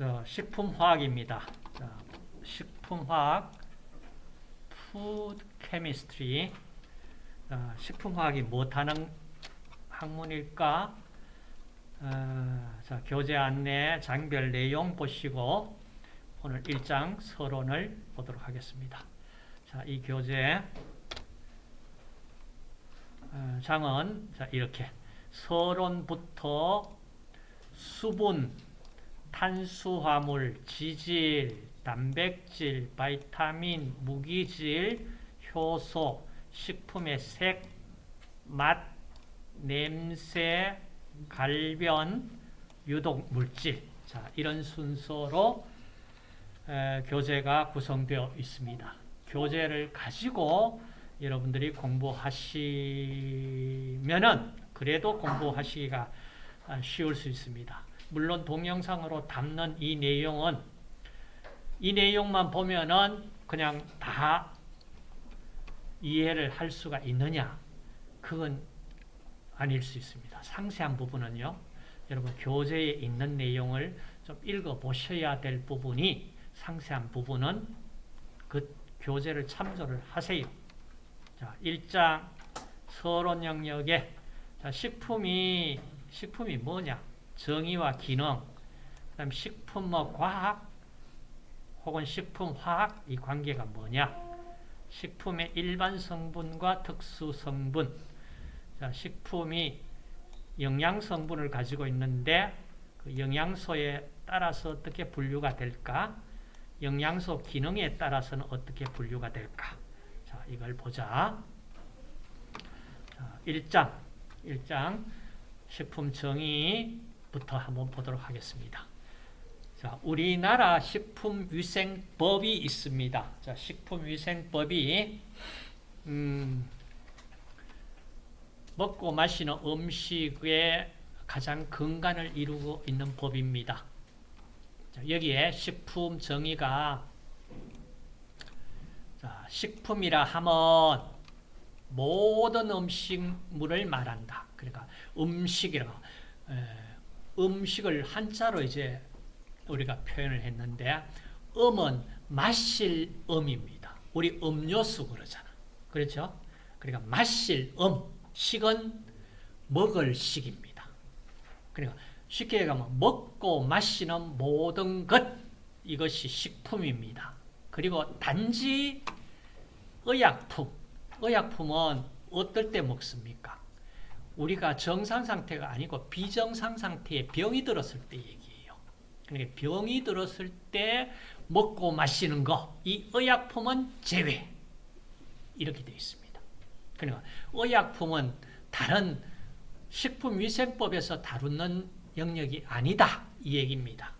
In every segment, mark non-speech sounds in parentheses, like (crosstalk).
자, 식품화학입니다. 자, 식품화학, food chemistry. 자, 식품화학이 뭐 하는 학문일까? 어, 자, 교재 안내 장별 내용 보시고 오늘 1장 서론을 보도록 하겠습니다. 자, 이 교재 어, 장은 자, 이렇게 서론부터 수분, 탄수화물, 지질, 단백질, 바이타민, 무기질, 효소, 식품의 색, 맛, 냄새, 갈변, 유독 물질. 자, 이런 순서로 에, 교재가 구성되어 있습니다. 교재를 가지고 여러분들이 공부하시면은 그래도 공부하시기가 쉬울 수 있습니다. 물론 동영상으로 담는 이 내용은 이 내용만 보면은 그냥 다 이해를 할 수가 있느냐? 그건 아닐 수 있습니다. 상세한 부분은요. 여러분 교재에 있는 내용을 좀 읽어보셔야 될 부분이 상세한 부분은 그 교재를 참조를 하세요. 자, 1장 서론 영역에 자, 식품이 식품이 뭐냐? 정의와 기능, 그다음 식품 뭐 과학 혹은 식품 화학 이 관계가 뭐냐? 식품의 일반 성분과 특수 성분. 자, 식품이 영양 성분을 가지고 있는데 그 영양소에 따라서 어떻게 분류가 될까? 영양소 기능에 따라서는 어떻게 분류가 될까? 자, 이걸 보자. 자, 1장. 1장 식품 정의 부터 한번 보도록 하겠습니다. 자, 우리나라 식품위생법이 있습니다. 자, 식품위생법이 음, 먹고 마시는 음식에 가장 근간을 이루고 있는 법입니다. 자, 여기에 식품 정의가 자, 식품이라 하면 모든 음식물을 말한다. 그러니까 음식이라고 에, 음식을 한자로 이제 우리가 표현을 했는데 음은 마실 음입니다. 우리 음료수 그러잖아. 그렇죠? 그러니까 마실 음, 식은 먹을 식입니다. 그러니까 쉽게 얘기하면 먹고 마시는 모든 것 이것이 식품입니다. 그리고 단지 의약품, 의약품은 어떨 때 먹습니까? 우리가 정상 상태가 아니고 비정상 상태에 병이 들었을 때 얘기해요. 그러니까 병이 들었을 때 먹고 마시는 거, 이 의약품은 제외. 이렇게 되어 있습니다. 그러니까 의약품은 다른 식품위생법에서 다루는 영역이 아니다. 이 얘기입니다.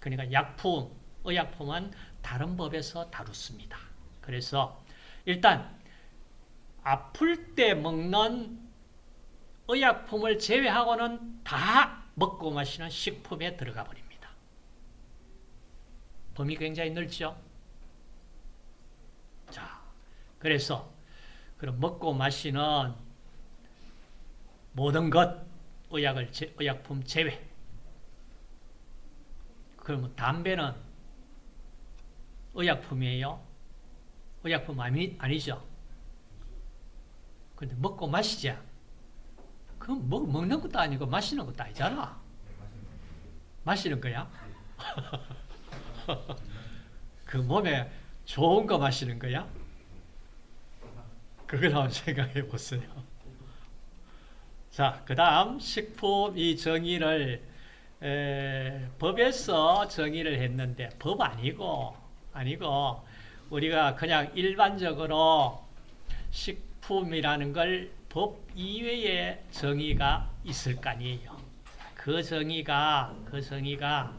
그러니까 약품, 의약품은 다른 법에서 다루습니다. 그래서 일단 아플 때 먹는 의약품을 제외하고는 다 먹고 마시는 식품에 들어가 버립니다. 범위 굉장히 넓죠? 자, 그래서 그럼 먹고 마시는 모든 것 의약을 제, 의약품 제외. 그러면 담배는 의약품이에요? 의약품 아니, 아니죠? 근데 먹고 마시자. 그럼 먹, 먹는 것도 아니고 마시는 것도 아니잖아. 마시는 거야? (laughs) 그 몸에 좋은 거 마시는 거야? 그걸 한번 생각해 보세요. 자, 그 다음 식품 이 정의를 에, 법에서 정의를 했는데 법 아니고 아니고 우리가 그냥 일반적으로 식품이라는 걸 법 이외의 정의가 있을 거 아니에요. 그 정의가 그 정의가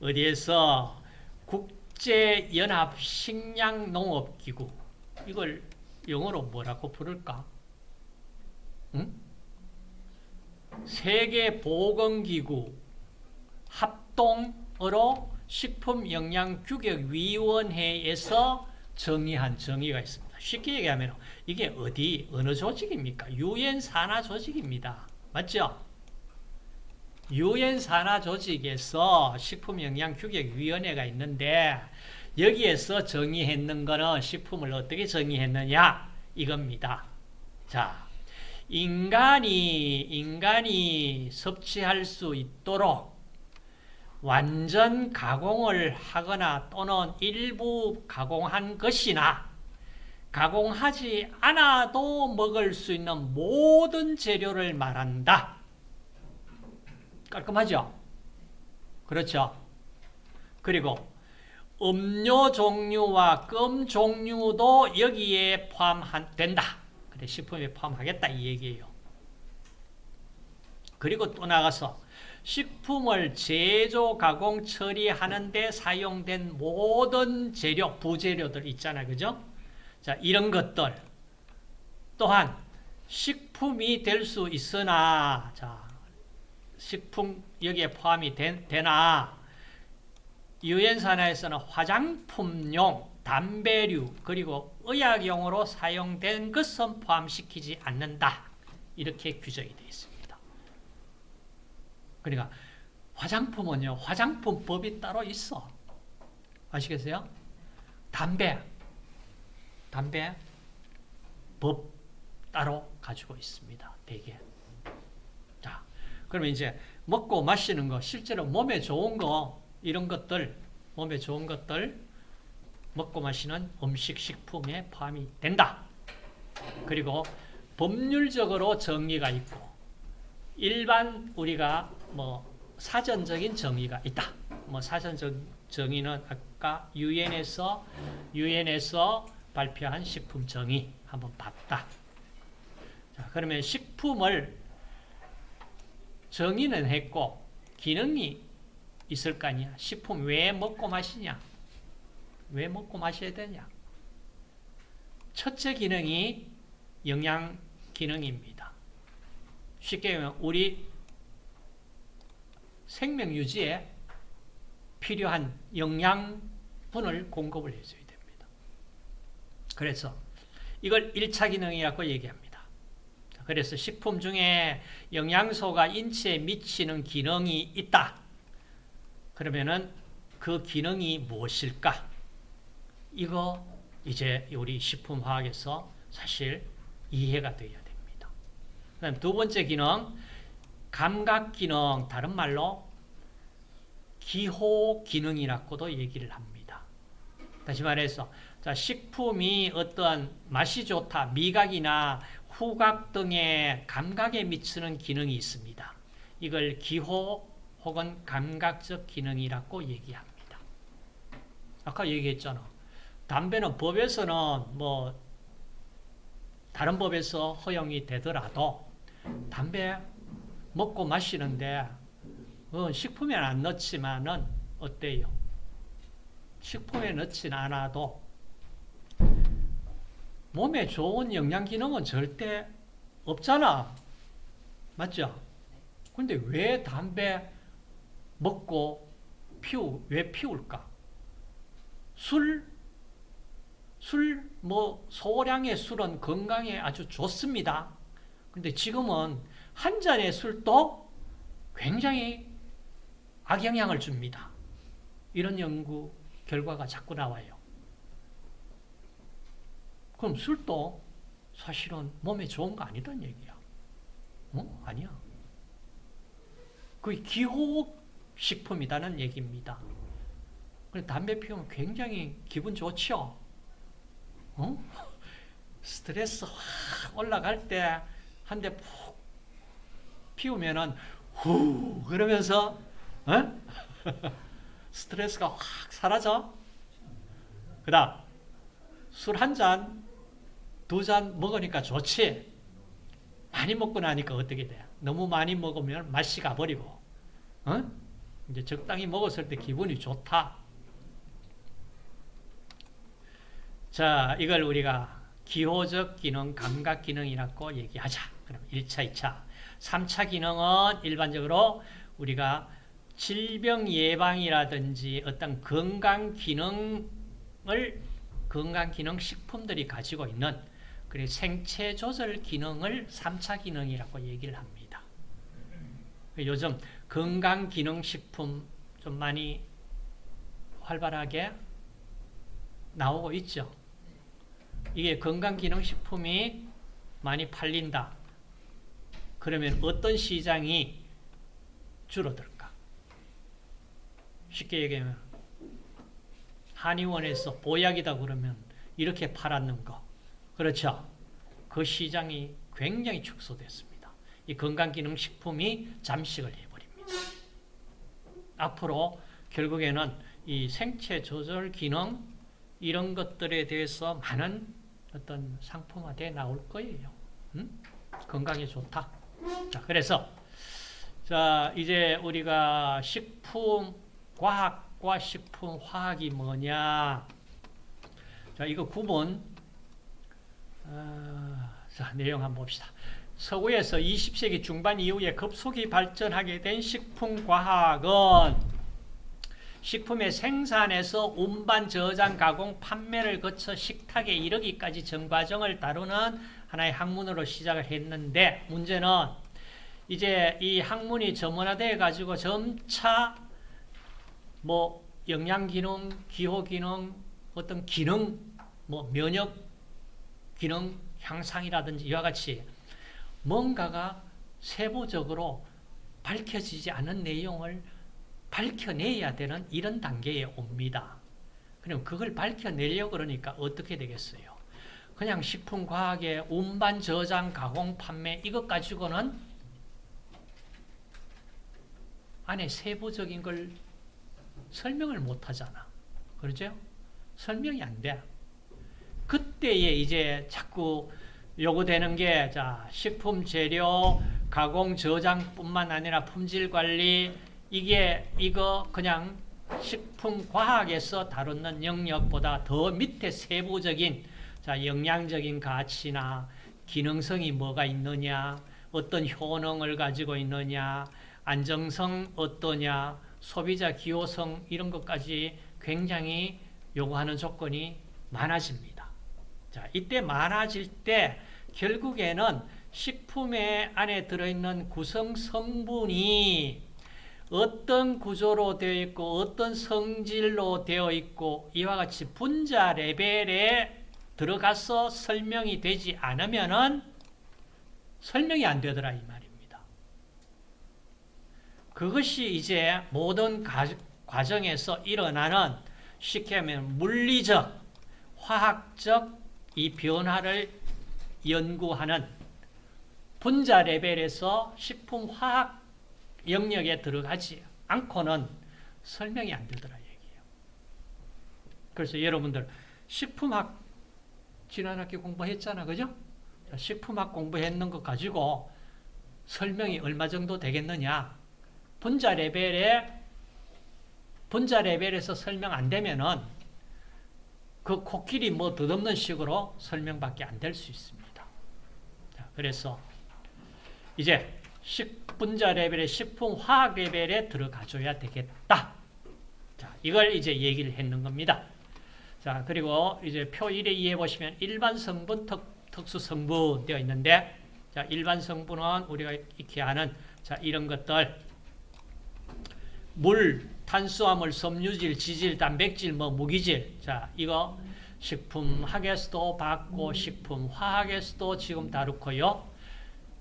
어디에서 국제연합 식량농업기구 이걸 영어로 뭐라고 부를까? 응? 세계보건기구 합동으로 식품영양규격위원회에서 정의한 정의가 있습니다. 쉽게 얘기하면 이게 어디 어느 조직입니까? 유엔 산하 조직입니다. 맞죠? 유엔 산하 조직에서 식품영양규격위원회가 있는데 여기에서 정의했는 거는 식품을 어떻게 정의했느냐 이겁니다. 자, 인간이 인간이 섭취할 수 있도록 완전 가공을 하거나 또는 일부 가공한 것이나 가공하지 않아도 먹을 수 있는 모든 재료를 말한다. 깔끔하죠? 그렇죠? 그리고 음료 종류와 껌 종류도 여기에 포함된다. 그래, 식품에 포함하겠다 이 얘기예요. 그리고 또 나가서 식품을 제조, 가공, 처리하는 데 사용된 모든 재료, 부재료들 있잖아요. 그죠? 자, 이런 것들 또한 식품이 될 수 있으나 자, 식품 여기에 포함이 된, 되나 유엔 산하에서는 화장품용, 담배류 그리고 의약용으로 사용된 것은 포함시키지 않는다. 이렇게 규정이 되어 있습니다. 그러니까 화장품은요. 화장품법이 따로 있어. 아시겠어요? 담배 담배 법 따로 가지고 있습니다. 대개. 자, 그러면 이제 먹고 마시는 거 실제로 몸에 좋은 거 이런 것들 몸에 좋은 것들 먹고 마시는 음식 식품에 포함이 된다. 그리고 법률적으로 정의가 있고 일반 우리가 뭐 사전적인 정의가 있다. 뭐 사전적 정의는 아까 유엔에서 유엔에서 발표한 식품 정의 한번 봤다. 자, 그러면 식품을 정의는 했고 기능이 있을 거 아니야. 식품 왜 먹고 마시냐? 왜 먹고 마셔야 되냐? 첫째 기능이 영양 기능입니다. 쉽게 말하면 우리 생명 유지에 필요한 영양분을 공급을 됩니다. 그래서 이걸 1차 기능이라고 얘기합니다. 그래서 식품 중에 영양소가 인체에 미치는 기능이 있다. 그러면은 그 기능이 무엇일까? 이거 이제 우리 식품화학에서 사실 이해가 되어야 됩니다. 그다음 두 번째 기능, 감각 기능, 다른 말로 기호 기능이라고도 얘기를 합니다. 다시 말해서 자, 식품이 어떤 맛이 좋다, 미각이나 후각 등의 감각에 미치는 기능이 있습니다. 이걸 기호 혹은 감각적 기능이라고 얘기합니다. 아까 얘기했잖아. 담배는 법에서는 뭐 다른 법에서 허용이 되더라도 담배 먹고 마시는데 어, 식품에 안 넣지만은 어때요? 식품에 넣진 않아도 몸에 좋은 영양 기능은 절대 없잖아. 맞죠? 근데 왜 담배 먹고 피우, 왜 피울까? 술, 술, 뭐, 소량의 술은 건강에 아주 좋습니다. 근데 지금은 한 잔의 술도 굉장히 악영향을 줍니다. 이런 연구 결과가 자꾸 나와요. 그럼 술도 사실은 몸에 좋은 거 아니란 얘기야. 어? 아니야. 그 기호 식품이라는 얘기입니다. 담배 피우면 굉장히 기분 좋죠? 어? (laughs) 스트레스 확 올라갈 때 한 대 푹 피우면은 후 그러면서 어? (laughs) 스트레스가 확 사라져. 그 다음 술 한 잔, 두 잔 먹으니까 좋지. 많이 먹고 나니까 어떻게 돼? 너무 많이 먹으면 맛이 가버리고, 어? 이제 적당히 먹었을 때 기분이 좋다. 자, 이걸 우리가 기호적 기능, 감각 기능이라고 얘기하자. 그럼 1차, 2차. 3차 기능은 일반적으로 우리가 질병 예방이라든지 어떤 건강 기능을 건강 기능 식품들이 가지고 있는 그리고 생체 조절 기능을 3차 기능이라고 얘기를 합니다. 요즘 건강 기능 식품 좀 많이 활발하게 나오고 있죠. 이게 건강 기능 식품이 많이 팔린다. 그러면 어떤 시장이 줄어들까? 쉽게 얘기하면 한의원에서 보약이다 그러면 이렇게 팔았는 거. 그렇죠? 그 시장이 굉장히 축소됐습니다. 이 건강기능식품이 잠식을 해버립니다. 앞으로 결국에는 이 생체 조절 기능 이런 것들에 대해서 많은 어떤 상품화돼 나올 거예요. 음? 건강에 좋다. 자, 그래서 자 이제 우리가 식품 과학과 식품 화학이 뭐냐? 자 이거 구분. 어, 자 내용 한번 봅시다. 서구에서 20세기 중반 이후에 급속히 발전하게 된 식품 과학은 식품의 생산에서 운반, 저장, 가공, 판매를 거쳐 식탁에 이르기까지 전 과정을 다루는 하나의 학문으로 시작을 했는데 문제는 이제 이 학문이 전문화돼 가지고 점차 뭐 영양 기능, 기호 기능, 어떤 기능, 뭐 면역 기능 향상이라든지 이와 같이 뭔가가 세부적으로 밝혀지지 않은 내용을 밝혀내야 되는 이런 단계에 옵니다. 그럼 그걸 밝혀내려고 그러니까 어떻게 되겠어요? 그냥 식품과학의 운반, 저장, 가공, 판매 이것 가지고는 안에 세부적인 걸 설명을 못 하잖아. 그렇죠? 설명이 안 돼. 그때에 이제 자꾸 요구되는 게, 자, 식품 재료, 가공, 저장뿐만 아니라 품질 관리, 이게, 이거 그냥 식품 과학에서 다루는 영역보다 더 밑에 세부적인, 자, 영양적인 가치나 기능성이 뭐가 있느냐, 어떤 효능을 가지고 있느냐, 안정성 어떠냐, 소비자 기호성 이런 것까지 굉장히 요구하는 조건이 많아집니다. 자, 이때 많아질 때 결국에는 식품의 안에 들어있는 구성 성분이 어떤 구조로 되어 있고 어떤 성질로 되어 있고 이와 같이 분자 레벨에 들어가서 설명이 되지 않으면은 설명이 안 되더라 이 말입니다. 그것이 이제 모든 과정에서 일어나는 쉽게 하면 물리적, 화학적 이 변화를 연구하는 분자 레벨에서 식품 화학 영역에 들어가지 않고는 설명이 안 되더라 얘기예요. 그래서 여러분들 식품학 지난 학기 공부했잖아, 그죠? 식품학 공부했는 것 가지고 설명이 얼마 정도 되겠느냐? 분자 레벨에 분자 레벨에서 설명 안 되면은 그 코끼리 뭐 덧없는 식으로 설명밖에 안 될 수 있습니다. 자, 그래서 이제 식분자 레벨의 식품 화학 레벨에 들어가 줘야 되겠다. 자, 이걸 이제 얘기를 했는 겁니다. 자, 그리고 이제 표 1에 이해 보시면 일반 성분, 특, 특수 성분 되어 있는데 자, 일반 성분은 우리가 익히 아는 자, 이런 것들 물, 탄수화물, 섬유질, 지질, 단백질, 뭐 무기질. 자, 이거 식품학에서도 받고 식품 화학에서도 지금 다루고요.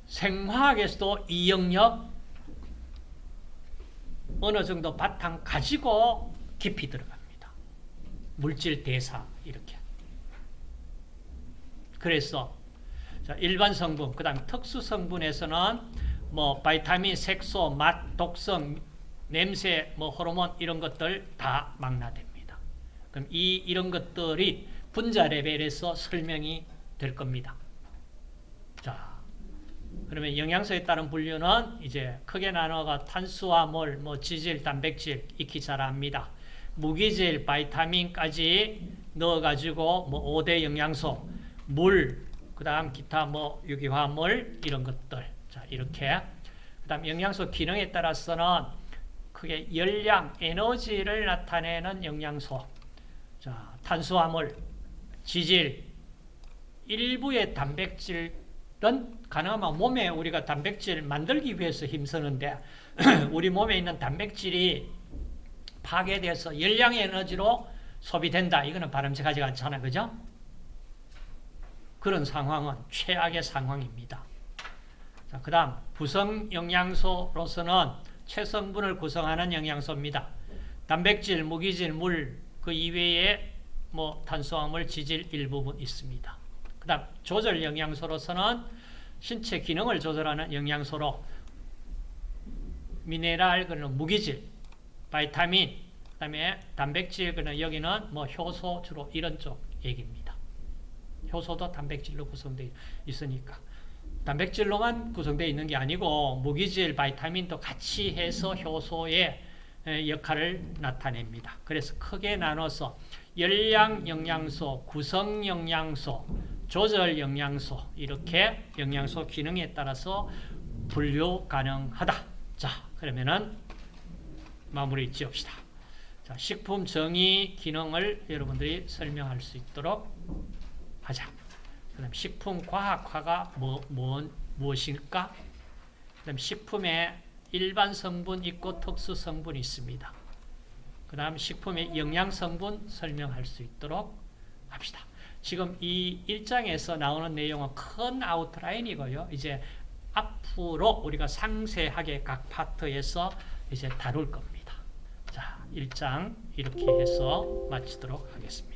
생화학에서도 이 영역 어느 정도 바탕 가지고 깊이 들어갑니다. 물질 대사 이렇게. 그래서 자, 일반 성분, 그다음 특수 성분에서는 뭐 바이타민, 색소, 맛, 독성, 냄새, 뭐 호르몬 이런 것들 다 망라됩니다. 그럼 이 이런 것들이 분자 레벨에서 설명이 될 겁니다. 자, 그러면 영양소에 따른 분류는 이제 크게 나눠가 탄수화물, 뭐 지질, 단백질 익히 잘 압니다. 무기질, 바이타민까지 넣어가지고 뭐 5대 영양소, 물, 그 다음 기타 뭐 유기화물 이런 것들. 자, 이렇게. 그 다음 영양소 기능에 따라서는 크게 열량, 에너지를 나타내는 영양소. 자, 탄수화물, 지질, 일부의 단백질 가능하면 몸에 우리가 단백질 만들기 위해서 힘쓰는데 (clears throat) 우리 몸에 있는 단백질이 파괴돼서 열량의 에너지로 소비된다. 이거는 바람직하지 않잖아. 그죠? 그런 상황은 최악의 상황입니다. 자, 그 다음 구성 영양소로서는 최성분을 구성하는 영양소입니다. 단백질, 무기질, 물, 그 이외에 뭐 탄수화물, 지질 일부분 있습니다. 그 다음 조절 영양소로서는 신체 기능을 조절하는 영양소로 미네랄, 그는 무기질, 바이타민, 그 다음에 단백질, 그는 여기는 뭐 효소 주로 이런 쪽 얘기입니다. 효소도 단백질로 구성되어 있으니까. 단백질로만 구성되어 있는 게 아니고 무기질, 바이타민도 같이 해서 효소의 역할을 나타냅니다. 그래서 크게 나눠서 열량 영양소, 구성 영양소, 조절 영양소 이렇게 영양소 기능에 따라서 분류 가능하다. 자, 그러면은 마무리 지읍시다. 자, 식품 정의 기능을 여러분들이 설명할 수 있도록 하자. 그다음 식품 과학화가 뭐, 뭐 무엇일까? 그다음 식품에 일반 성분 있고 특수 성분이 있습니다. 그 다음 식품의 영양 성분 설명할 수 있도록 합시다. 지금 이 1장에서 나오는 내용은 큰 아웃라인이고요. 이제 앞으로 우리가 상세하게 각 파트에서 이제 다룰 겁니다. 자, 1장 이렇게 해서 마치도록 하겠습니다.